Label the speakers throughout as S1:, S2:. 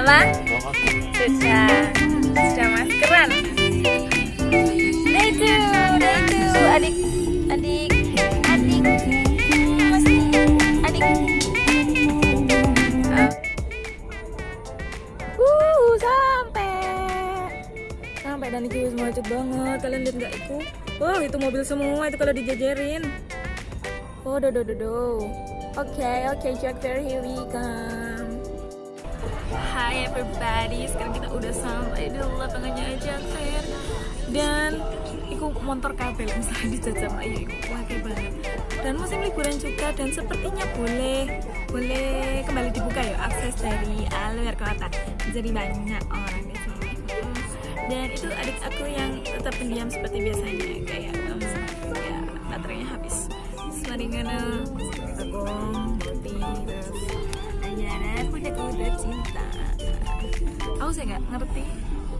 S1: Apa? Sudah. Sudah maskeran. Nah itu, nah itu adik, adik, adik, masih adik. Uh, sampai. Sampai dan itu semua macet banget. Kalian lihat nggak itu? Wow, itu mobil semua itu kalau dijajarin. Oh, do do do do. Oke, oke, Jack Fair, here we come. Everybody, sekarang kita udah sampai di lapangannya Fair dan iku motor kabel misalnya di jajam ayo iku. Wakai banget. Dan musim liburan juga dan sepertinya boleh boleh kembali dibuka ya akses dari luar kota. Jadi banyak orang di sini dan itu adik aku yang tetap pendiam seperti biasanya kayak um, ya baterainya habis. Semaringana Agong, Boti, terus Ayana, punya kuda cinta Aku saya nggak ngerti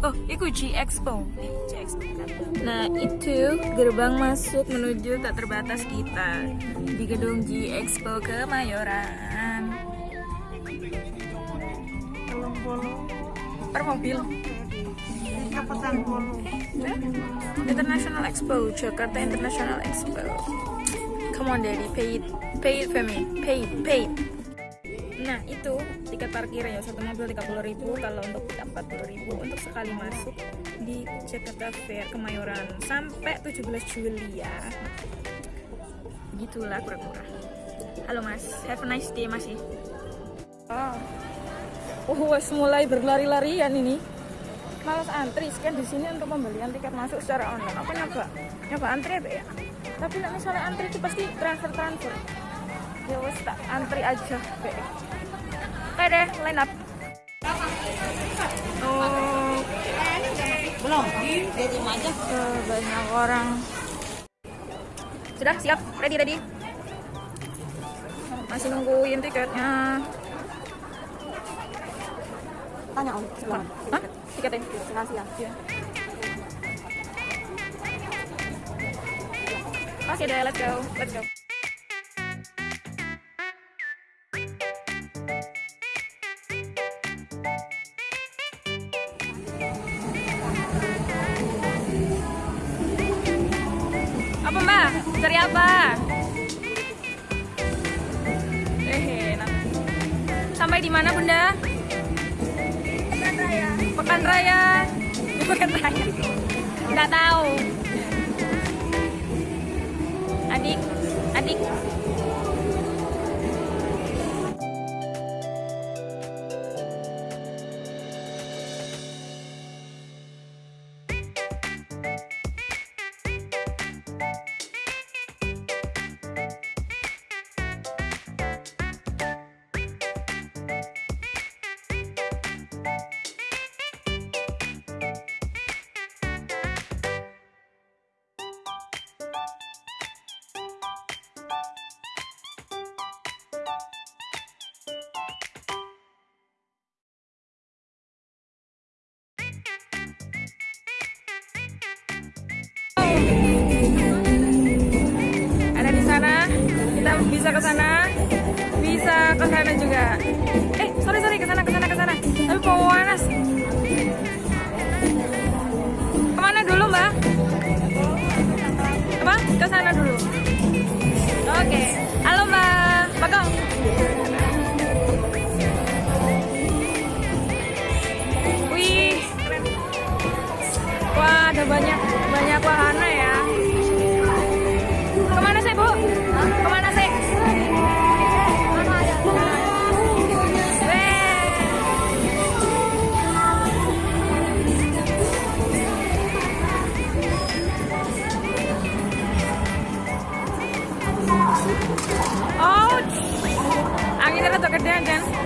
S1: Oh, itu G Expo. G Expo. Nah, itu gerbang masuk menuju tak terbatas kita di gedung G Expo Kemayoran. Per mobil. International Expo, Jakarta International Expo. Come on, Daddy, pay it, pay it for me, pay it, pay it. Nah itu tiket parkir ya satu mobil 30.000 ribu kalau untuk tiket 40.000 ribu untuk sekali masuk di Jakarta Fair Kemayoran sampai 17 Juli ya. Begitulah kura-kura. Halo Mas, have a nice day Mas ya. Oh, oh wes mulai berlari-larian ini. Malas antri kan di sini untuk pembelian tiket masuk secara online. Apa nyoba? Nyoba antri ya? Tapi misalnya antri itu pasti transfer transfer ya wes tak antri aja be deh line up. Oh.
S2: Belum. Jadi aja.
S1: Uh, banyak orang. Sudah siap. Ready ready. Masih nungguin tiketnya.
S2: Tanya om?
S1: Hah? tiketnya? Iya. Oke deh, let's go, let's go. Apa mbak? Cari apa? Eh. Sampai di mana bunda? Pekan Raya. Pekan Raya. Pekan Raya. Nggak tahu. Adik, adik. Bisa ke sana, bisa ke sana juga. Eh, sorry sorry ke sana ke sana ke sana. Tapi panas. Ke mana dulu mbak? Apa? Ke sana dulu. Oke. Halo mbak, Bagong. Wih. Wah, ada banyak there.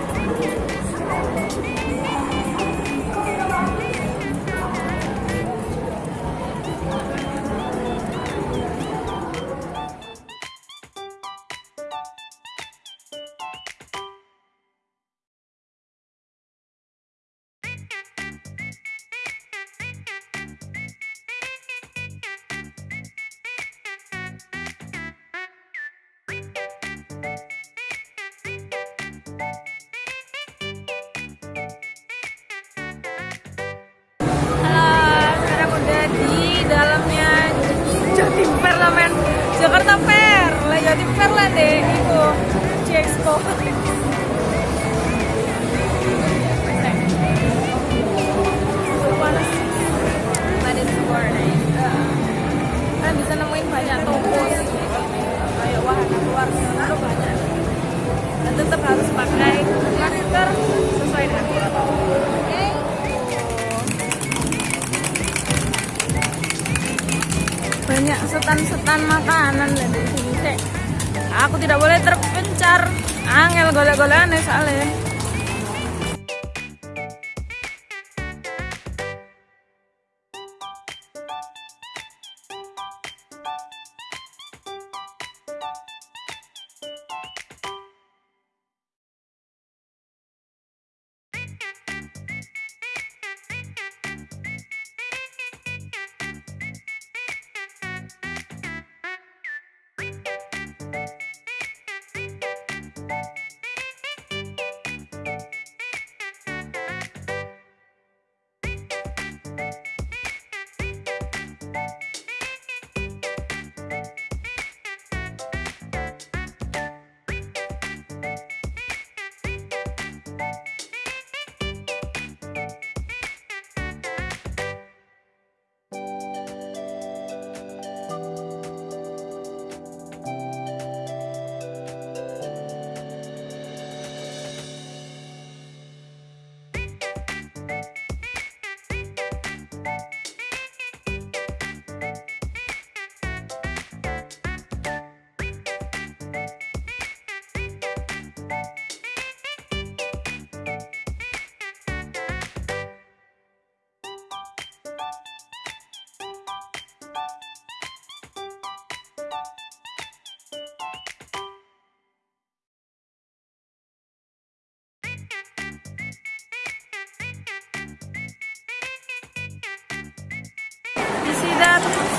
S1: alle.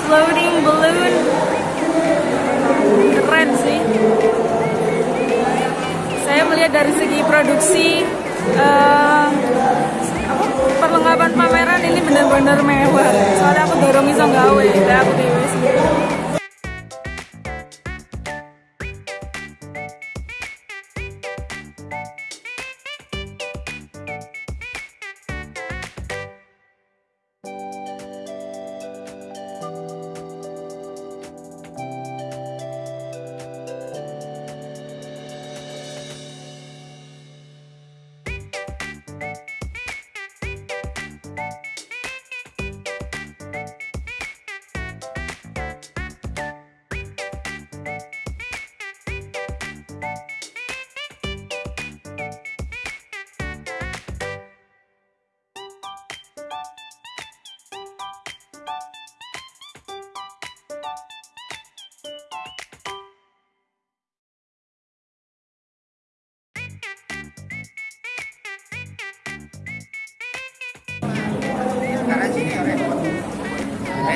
S1: Floating balloon? Keren sih. Saya melihat dari segi produksi apa, perlengkapan pameran ini benar-benar mewah. Soalnya aku dorong iso gawe, aku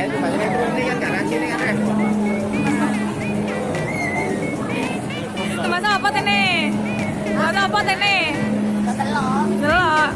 S3: Ini kan sini kan,
S1: apa tene? Mas apa tene? Delok. Oh,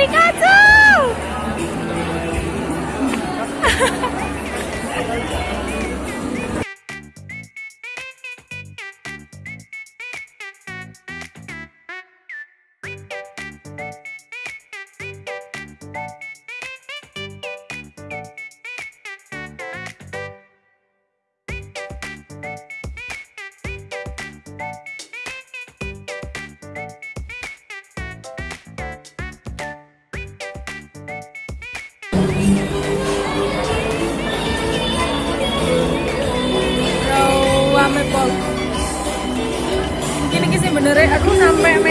S1: iya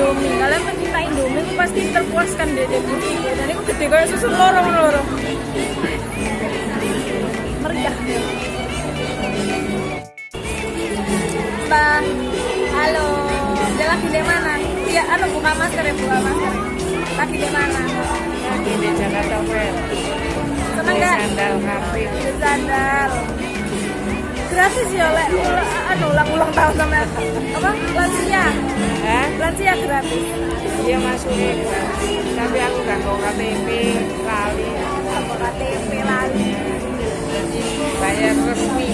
S1: Indomie. Kalian pencinta Indomie itu pasti terpuaskan deh booth itu dan itu gede kayak susu lorong lorong. Meriah Mbak halo. Dia lagi di mana? Iya anu buka masker ya buka masker. Lagi di mana?
S2: Lagi di Jakarta Fair.
S1: seneng gak
S2: Sandal.
S1: Di sandal gratis ya lek anu ulang ulang tahun sama apa lansia
S2: Hah?
S1: lansia gratis
S2: Dia masukin gratis. Tapi aku gak mau KTP, lali.
S1: apa KTP lali
S2: Jadi bayar resmi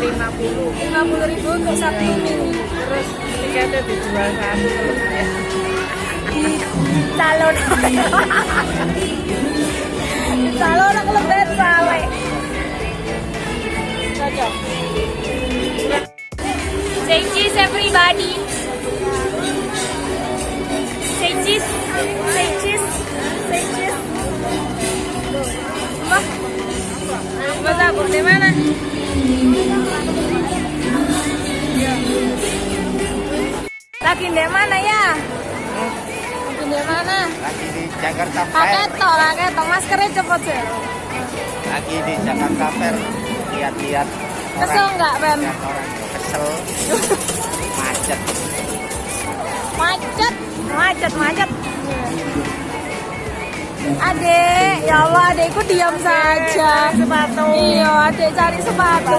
S2: 50.
S1: lima puluh ribu untuk satu minggu
S2: Terus tiketnya dijual satu ya.
S1: di calon calon aku lebih sale cocok say cheese everybody say cheese say cheese say cheese Mbak Mbak Sabur di mana? Lagi di mana ya? Lagi di mana?
S3: Lagi di Jakarta Fair.
S1: Paketo, paketo, maskernya cepet sih.
S3: Lagi di Jakarta Fair. Lihat-lihat
S1: Kesel nggak,
S3: orang kesel. Macet.
S1: Macet, macet, macet. Adek, ya Allah, adekku diam saja. Sepatu. Iya, adek cari sepatu.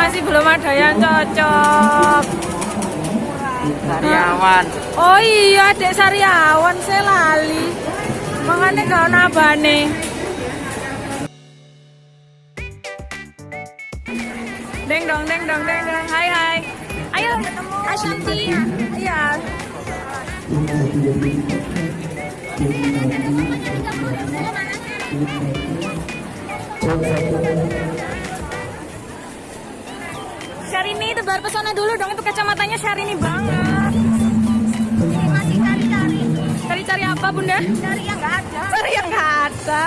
S1: Masih belum ada yang cocok.
S3: Karyawan.
S1: Oh iya, adek Sariawan saya lali. Makanya gak ono abane. Deng dong, deng dong, deng dong. Hai hai. Ayo ketemu Ashanti. Iya. Syahrini tebar pesona dulu dong itu kacamatanya Syahrini banget.
S2: Masih cari-cari.
S1: Cari-cari apa bunda?
S2: Cari yang nggak ada.
S1: Cari yang nggak ada.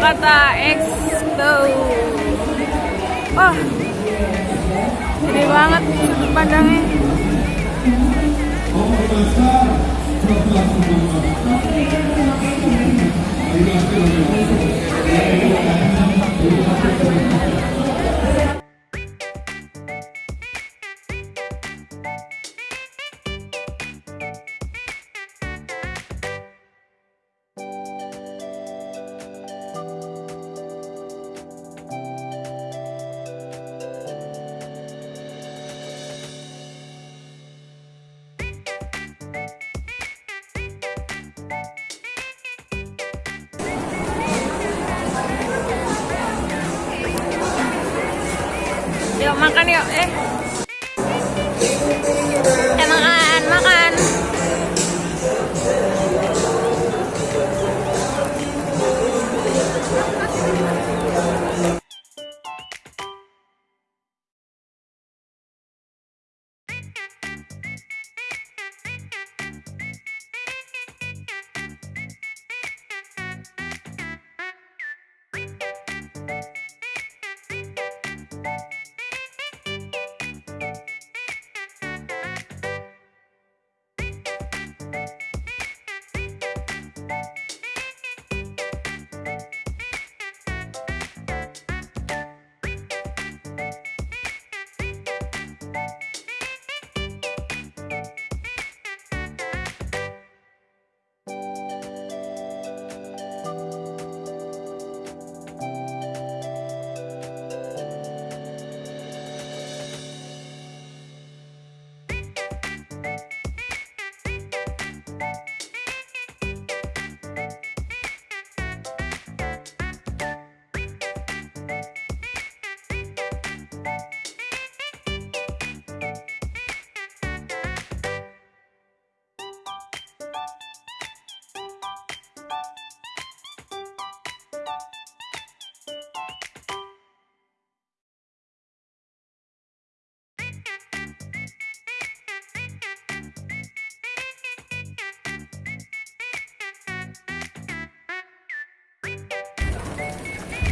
S1: Jakarta Expo. Wah gede banget sudut pandangnya. Yuk, eh.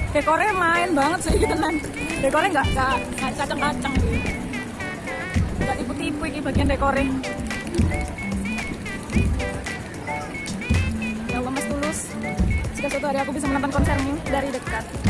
S1: Dekornya main banget sih tenan. Dekornya nggak nggak kacang-kacang gitu. Nggak tipu-tipu ini bagian dekornya. Ya Allah Mas Tulus, jika suatu hari aku bisa menonton konsermu dari dekat.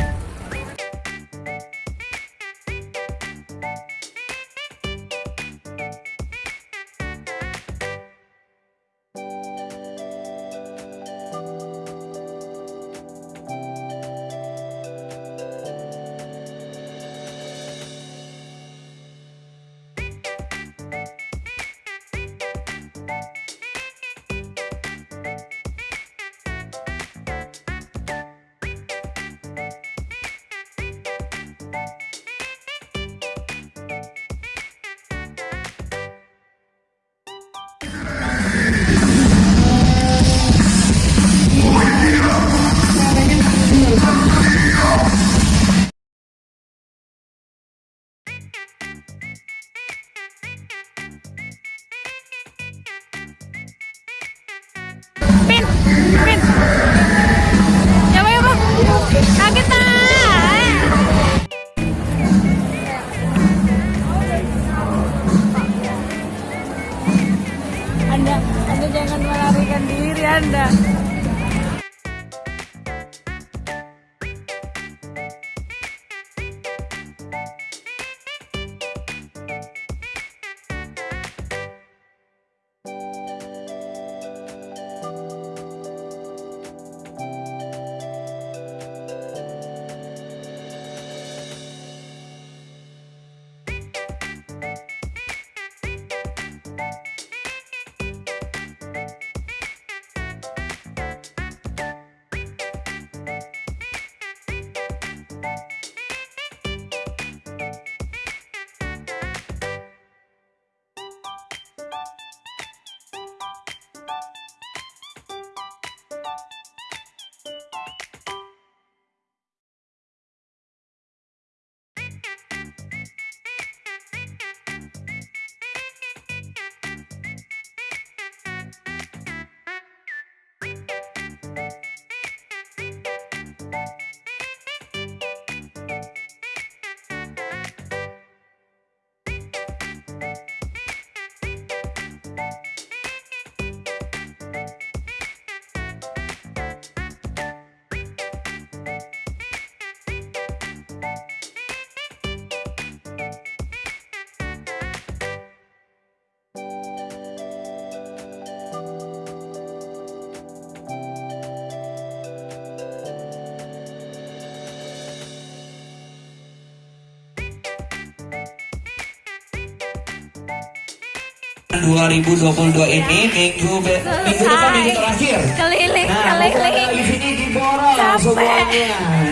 S4: 2022 ini minggu be- minggu depan minggu terakhir.
S1: Keliling,
S4: Nah,
S1: keliling.
S4: di sini diborong
S1: Capek.
S4: semuanya.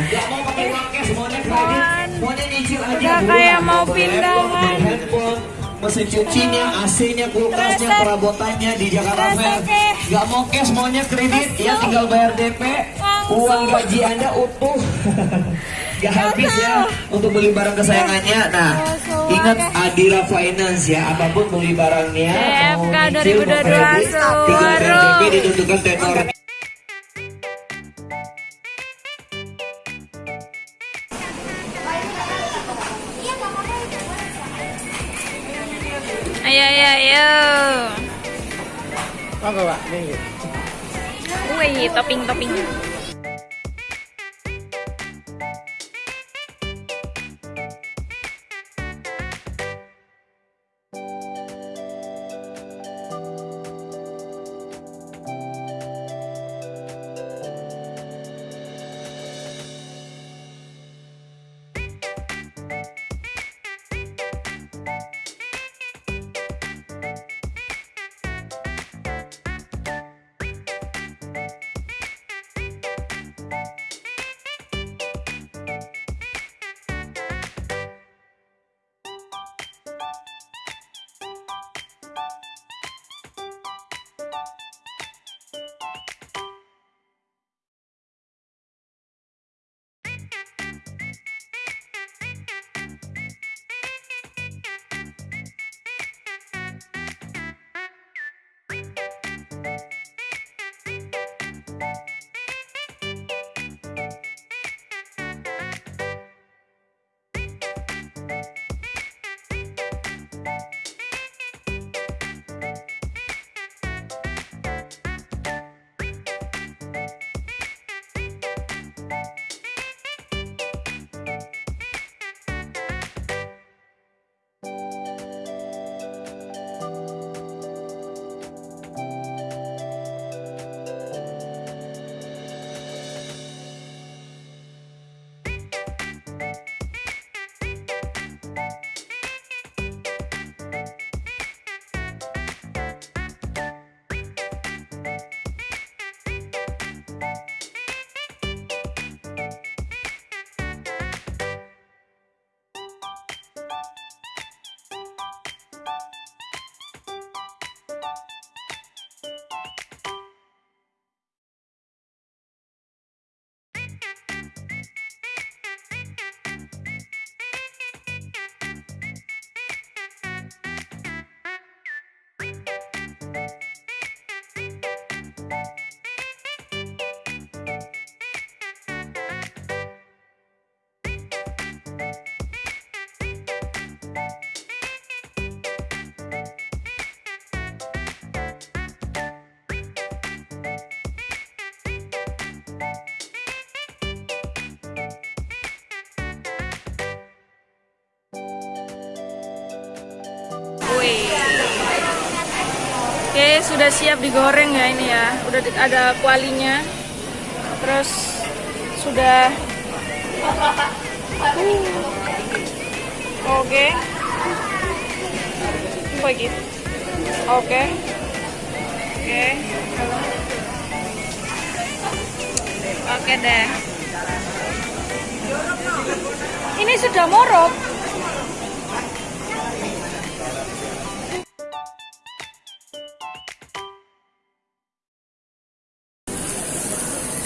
S4: Gak mau pakai uang cash, semuanya kredit. Semuanya nyicil aja.
S1: Udah kayak mau pindahan.
S4: mesin cucinya, AC-nya, kulkasnya, perabotannya di Jakarta Fair. Gak mau cash, maunya kredit, ya tinggal bayar DP.
S1: Langsung.
S4: Uang gaji Anda utuh. Gak habis ya untuk beli barang kesayangannya. Nah, ingat. Adira Finance ya, apa pun beli barangnya,
S1: CFK
S4: nyicil, mau
S1: 2022
S4: kredit, tinggal bayar
S1: suruh.
S4: DP ditentukan tenor
S1: Ayo, ayo, ayo.
S3: Monggo, Pak.
S1: Wih, topping-topping. Oke, sudah siap digoreng ya ini ya. Udah ada kualinya. Terus sudah Uh. Oke. Apa gitu? Oke. Oke. Oke deh. Ini sudah morok.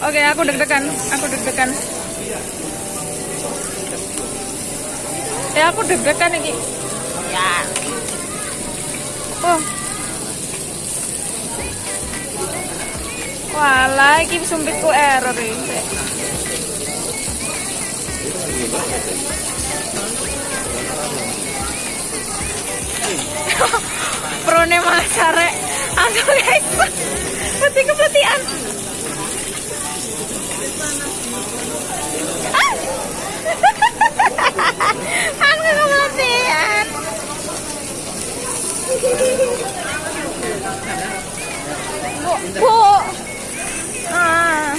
S1: Oke, aku deg-degan. Aku deg-degan. Ya, aku deg-degan iki. Ya. Oh. Walah, iki sumpitku error iki. Prone masare. Aku guys. Peti kepetian. Aku Ah. ah.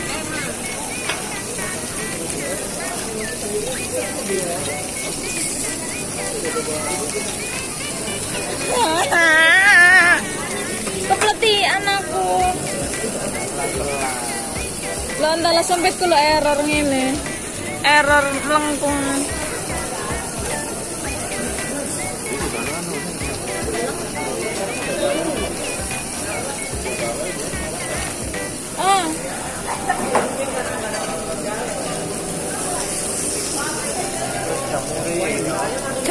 S1: Sempit kalau error ini, Error melengkung.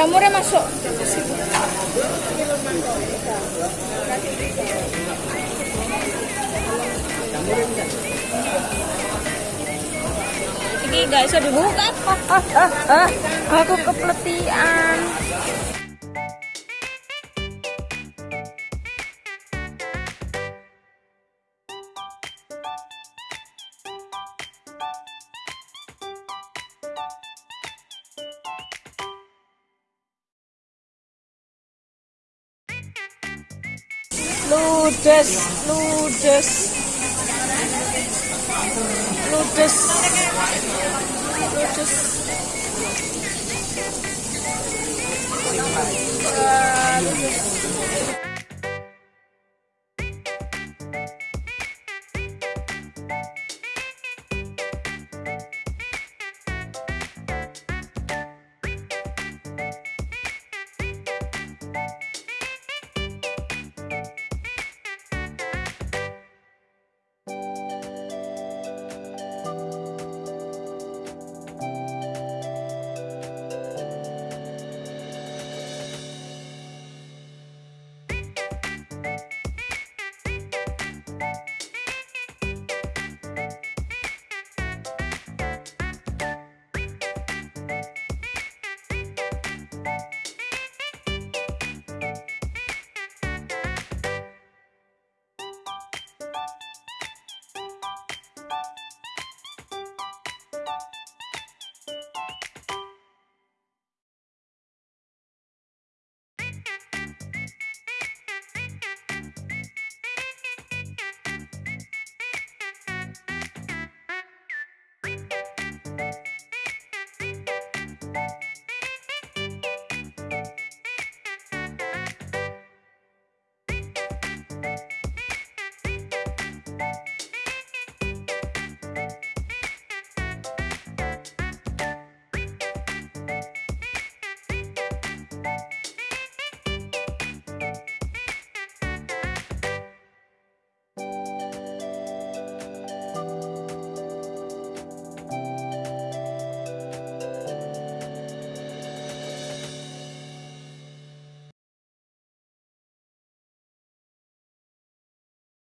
S1: Jamurnya masuk. Ini gak bisa dibuka. Ah, ah, ah, ah. Aku kepletian. Ludes, ludes. Ludes. Ludes. Ludes.